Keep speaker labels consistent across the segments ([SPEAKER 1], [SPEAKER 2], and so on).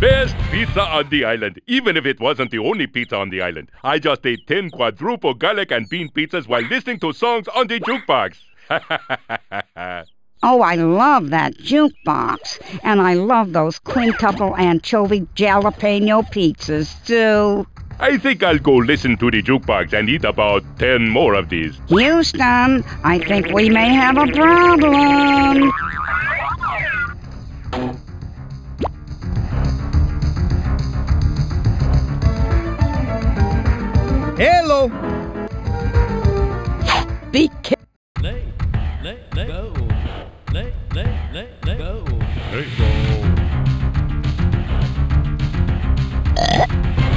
[SPEAKER 1] Best pizza on the island, even if it wasn't the only pizza on the island. I just ate 10 quadruple garlic and bean pizzas while listening to songs on the jukebox.
[SPEAKER 2] Oh, I love that jukebox. And I love those quintuple anchovy jalapeno pizzas, too.
[SPEAKER 1] I think I'll go listen to the jukebox and eat about 10 more of these.
[SPEAKER 2] Houston, I think we may have a problem.
[SPEAKER 3] Hello.
[SPEAKER 2] Be careful.
[SPEAKER 4] Lay, lay, lay, go. Lay, lay, lay, lay, go. Lay, go.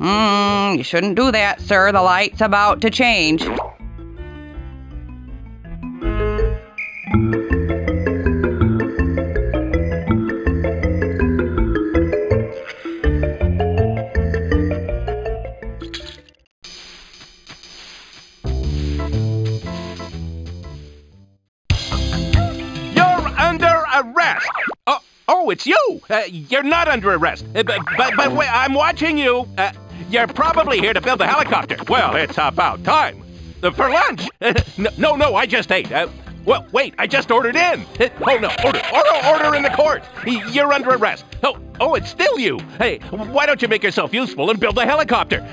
[SPEAKER 5] Mm, you shouldn't do that, sir. The light's about to change.
[SPEAKER 6] You're under arrest. Oh, oh, it's you. Uh, you're not under arrest. Uh, but, but, but wait, I'm watching you. Uh, you're probably here to build a helicopter. Well, it's about time. For lunch. no, no, I just ate. Uh, well, wait, I just ordered in. Oh, no, order, order, order in the court. You're under arrest. Oh, oh, it's still you. Hey, why don't you make yourself useful and build a helicopter?